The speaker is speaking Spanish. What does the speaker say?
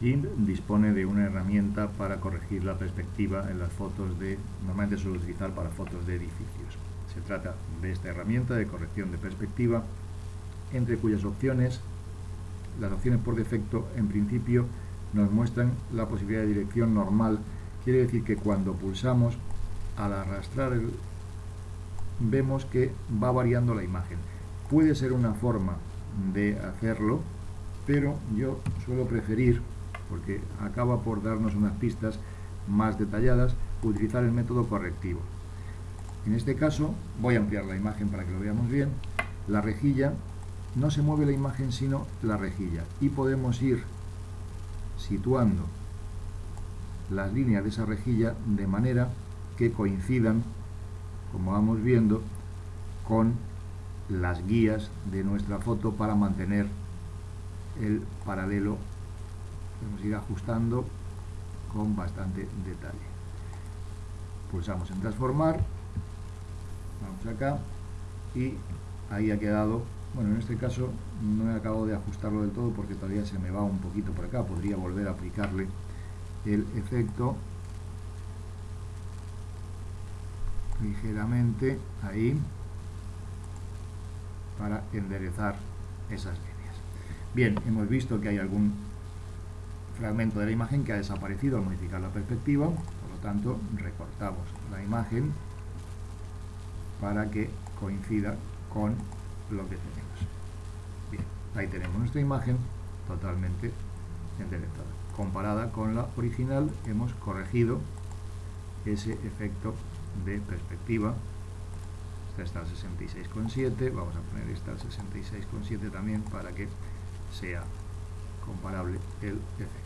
GIMP dispone de una herramienta para corregir la perspectiva en las fotos de, normalmente suelo utilizar para fotos de edificios. Se trata de esta herramienta de corrección de perspectiva, entre cuyas opciones, las opciones por defecto, en principio, nos muestran la posibilidad de dirección normal. Quiere decir que cuando pulsamos, al arrastrar vemos que va variando la imagen. Puede ser una forma de hacerlo, pero yo suelo preferir porque acaba por darnos unas pistas más detalladas, utilizar el método correctivo. En este caso, voy a ampliar la imagen para que lo veamos bien, la rejilla, no se mueve la imagen sino la rejilla, y podemos ir situando las líneas de esa rejilla de manera que coincidan, como vamos viendo, con las guías de nuestra foto para mantener el paralelo podemos ir ajustando con bastante detalle. Pulsamos en transformar vamos acá y ahí ha quedado bueno en este caso no he acabado de ajustarlo del todo porque todavía se me va un poquito por acá podría volver a aplicarle el efecto ligeramente ahí para enderezar esas líneas. Bien, hemos visto que hay algún fragmento de la imagen que ha desaparecido al modificar la perspectiva, por lo tanto recortamos la imagen para que coincida con lo que tenemos. Bien, ahí tenemos nuestra imagen totalmente enderezada. Comparada con la original hemos corregido ese efecto de perspectiva. Esta está al 66,7, vamos a poner esta al 66,7 también para que sea comparable el efecto.